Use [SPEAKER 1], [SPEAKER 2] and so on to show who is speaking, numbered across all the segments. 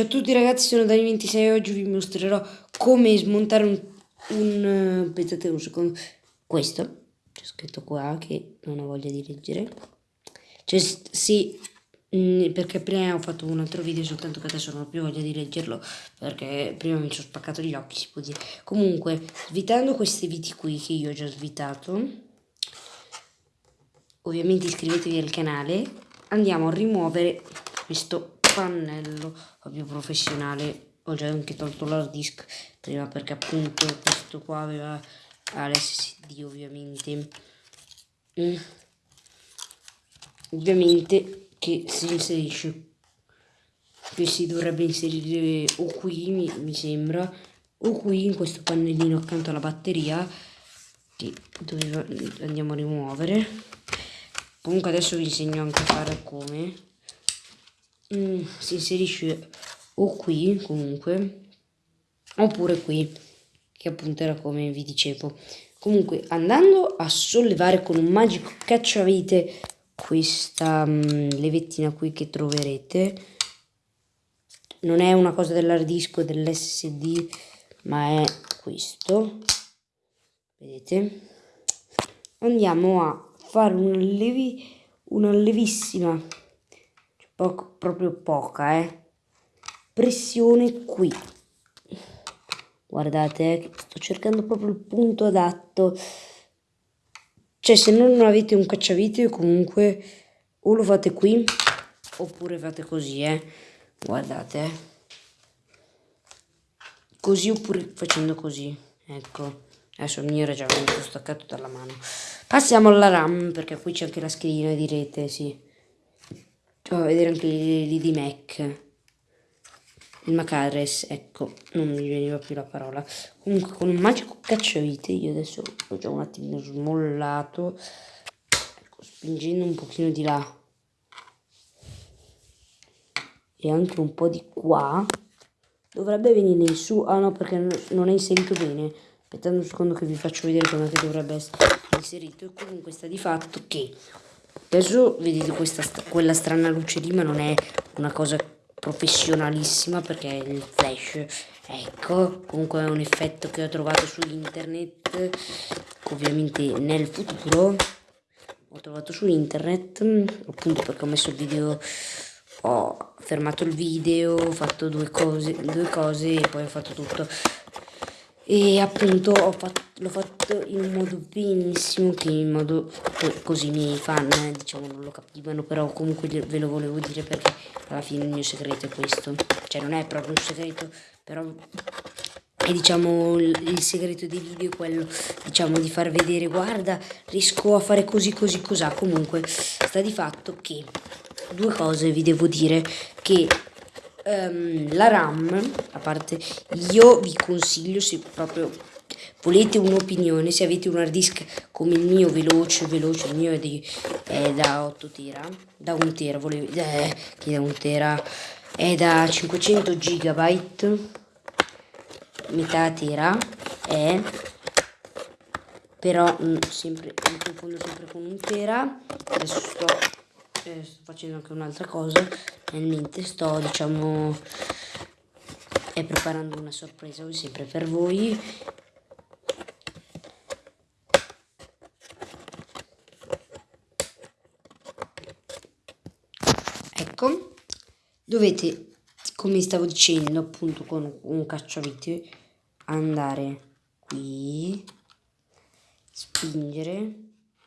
[SPEAKER 1] Ciao a tutti ragazzi, sono Dani26 e oggi vi mostrerò come smontare un, un uh, pensate un secondo, questo, c'è scritto qua che non ho voglia di leggere, cioè sì, mm, perché prima ho fatto un altro video soltanto che adesso non ho più voglia di leggerlo perché prima mi sono spaccato gli occhi si può dire, comunque svitando questi viti qui che io ho già svitato, ovviamente iscrivetevi al canale, andiamo a rimuovere questo pannello più professionale. Ho già anche tolto l'hard disk prima perché appunto questo qua aveva l'SSD ovviamente. Mm. ovviamente che si inserisce che si dovrebbe inserire o qui mi, mi sembra o qui in questo pannellino accanto alla batteria che doveva, andiamo a rimuovere. Comunque adesso vi insegno anche a fare come mm, si inserisce o qui comunque oppure qui che appunto era come vi dicevo. Comunque andando a sollevare con un magico cacciavite questa um, levettina qui che troverete non è una cosa dell'hard disk o dell'ssd ma è questo. Vedete? Andiamo a fare una, levi, una levissima poco, proprio poca, eh. Pressione qui. Guardate, eh, sto cercando proprio il punto adatto. Cioè, se non avete un cacciavite, comunque, o lo fate qui, oppure fate così, eh. Guardate, eh. Così oppure facendo così. Ecco. Adesso mio era già venuto staccato dalla mano. Passiamo alla RAM, perché qui c'è anche la schedina di rete, sì. Provo a vedere anche lì di Mac. Il Macares, ecco, non mi veniva più la parola. Comunque con un magico cacciavite, io adesso l'ho già un attimino smollato. Ecco, spingendo un pochino di là. E anche un po' di qua. Dovrebbe venire su. Ah no, perché non è inserito bene. Aspettate un secondo che vi faccio vedere come dovrebbe essere inserito. E comunque sta di fatto che Adesso vedete questa, quella strana luce lì, ma non è una cosa professionalissima perché è il flash. Ecco, comunque è un effetto che ho trovato su internet, ovviamente nel futuro. Ho trovato su internet, appunto perché ho messo il video, ho fermato il video, ho fatto due cose, due cose e poi ho fatto tutto e appunto l'ho fatto in un modo benissimo che in modo così i miei fan diciamo non lo capivano però comunque ve lo volevo dire perché alla fine il mio segreto è questo. Cioè non è proprio un segreto però è diciamo il segreto dei video è quello diciamo di far vedere guarda riesco a fare così così cos'ha. Comunque sta di fatto che due cose vi devo dire che um, la RAM, a parte io vi consiglio se proprio volete un'opinione, se avete un hard disk come il mio veloce, veloce, il mio è, di, è da 8 tera, da 1 tera, volevo, eh, che da 1 tera, è da 500 gigabyte, metà tera, è però mh, sempre, mi confondo sempre con un tera, adesso sto eh, sto facendo anche un'altra cosa. Nel mente sto diciamo e preparando una sorpresa sempre per voi. Ecco. Dovete come stavo dicendo appunto con un cacciavite andare qui spingere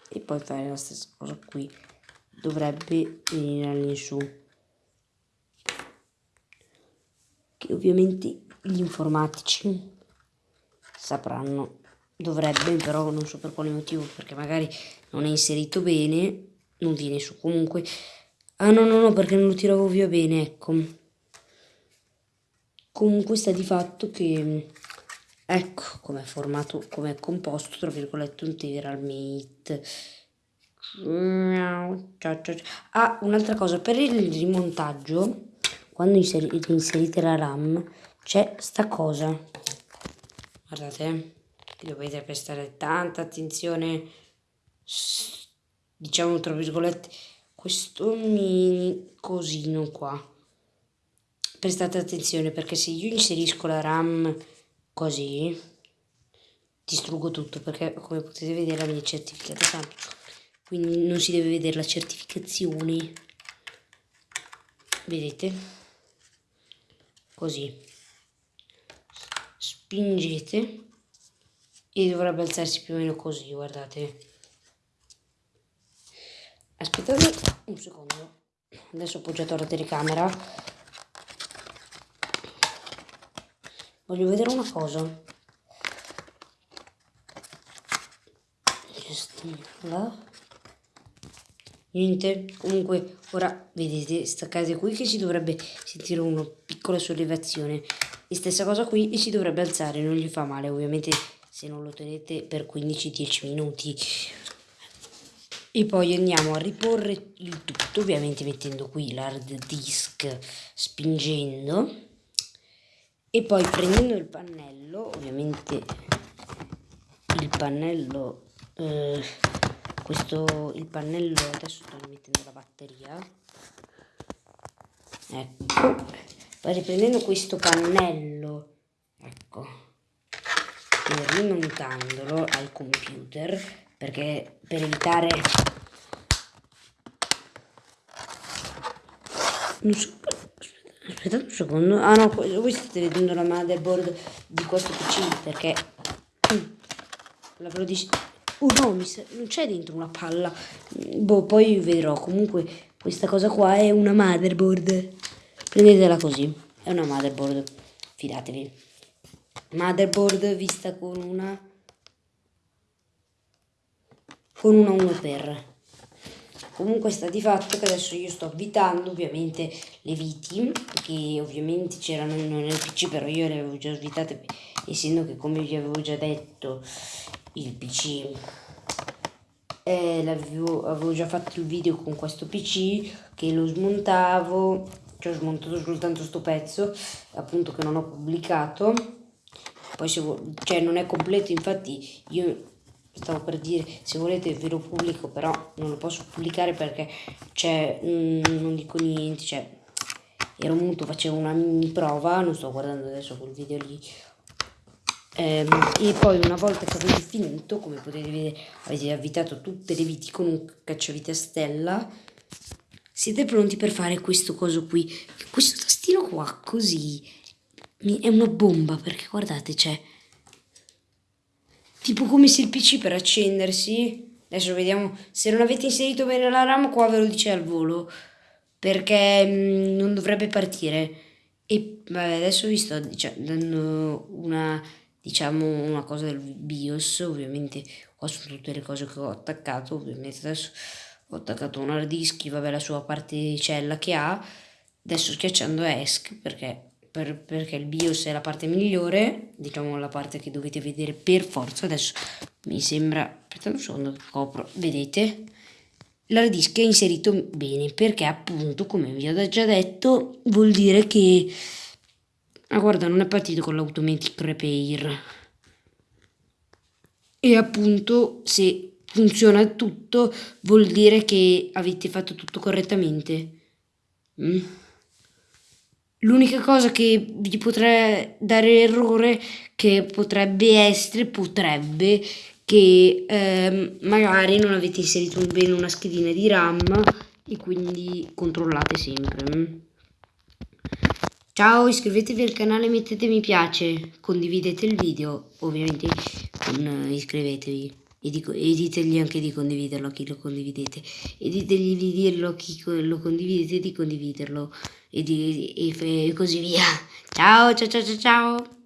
[SPEAKER 1] e poi fare la stessa cosa qui dovrebbe venire all'insù. Che ovviamente gli informatici sapranno. Dovrebbe però non so per quale motivo perché magari non è inserito bene non viene su. Comunque ah no no no perché non lo tiravo via bene ecco. Comunque sta di fatto che ecco come è formato come è composto tra virgolette un Mate Ah, un'altra cosa, per il rimontaggio, quando inserite, inserite la RAM, c'è sta cosa. Guardate, dovete prestare tanta attenzione, diciamo tra virgolette, questo mini cosino qua. prestate attenzione perché se io inserisco la RAM così distruggo tutto perché come potete vedere la mia certificata quindi non si deve vedere la certificazione. Vedete? Così. Spingete. E dovrebbe alzarsi più o meno così guardate. Aspettate un secondo. Adesso ho appoggiato la telecamera. Voglio vedere una cosa. Là niente. Comunque ora vedete staccate qui che si dovrebbe sentire una piccola sollevazione. E stessa cosa qui e si dovrebbe alzare non gli fa male ovviamente se non lo tenete per 15-10 minuti. E poi andiamo a riporre il tutto ovviamente mettendo qui l'hard disk spingendo. E poi prendendo il pannello ovviamente il pannello eh, questo il pannello adesso sto mettendo la batteria. Ecco. Poi riprendendo questo pannello. Ecco. E rimontandolo al computer perché per evitare non so, aspettate un secondo. Ah no voi state vedendo la motherboard di questo pc perché l'avevo deciso Oh no, non c'è dentro una palla. Boh, poi vedrò. Comunque questa cosa qua è una motherboard. Prendetela così. È una motherboard. Fidatevi. Motherboard vista con una... Con una 1x. Comunque sta di fatto che adesso io sto avvitando ovviamente le viti che ovviamente c'erano nel PC però io le avevo già svitate essendo che come vi avevo già detto il PC eh, avevo, avevo già fatto il video con questo PC che lo smontavo che ho smontato soltanto questo pezzo appunto che non ho pubblicato. Poi se cioè non è completo infatti io stavo per dire se volete ve lo pubblico però non lo posso pubblicare perché c'è non dico niente cioè ero muto facevo una mini prova non sto guardando adesso quel video lì e poi una volta che avete finito, come potete vedere, avete avvitato tutte le viti con un cacciavite a stella, siete pronti per fare questo coso qui. Questo tastino qua, così, è una bomba, perché guardate, c'è tipo come se il PC per accendersi, adesso vediamo, se non avete inserito bene la RAM, qua ve lo dice al volo, perché mh, mm, non dovrebbe partire. E vabbè, adesso vi sto diciamo, dando una diciamo una cosa del BIOS, ovviamente qua sono tutte le cose che ho attaccato, ovviamente adesso ho attaccato un hard disk, vabbè la sua particella che ha, adesso schiacciando ESC perché, per, perché il BIOS è la parte migliore, diciamo la parte che dovete vedere per forza, adesso mi sembra, aspettate un secondo che copro, vedete? L'hard disk è inserito bene perché appunto come vi ho già detto vuol dire che Ah guarda, non è partito con l'automatic repair. E appunto se funziona tutto vuol dire che avete fatto tutto correttamente. Mm. L'unica cosa che vi potrà dare errore che potrebbe essere, potrebbe, che eh, magari non avete inserito bene una schedina di RAM e quindi controllate sempre. Ciao, iscrivetevi al canale, mettete mi piace, condividete il video, ovviamente con, uh, iscrivetevi e, dico, e, ditegli anche di condividerlo a chi lo condividete e ditegli di dirlo a chi lo condividete di condividerlo e, di, e, e così via. Ciao, ciao, ciao, ciao, ciao.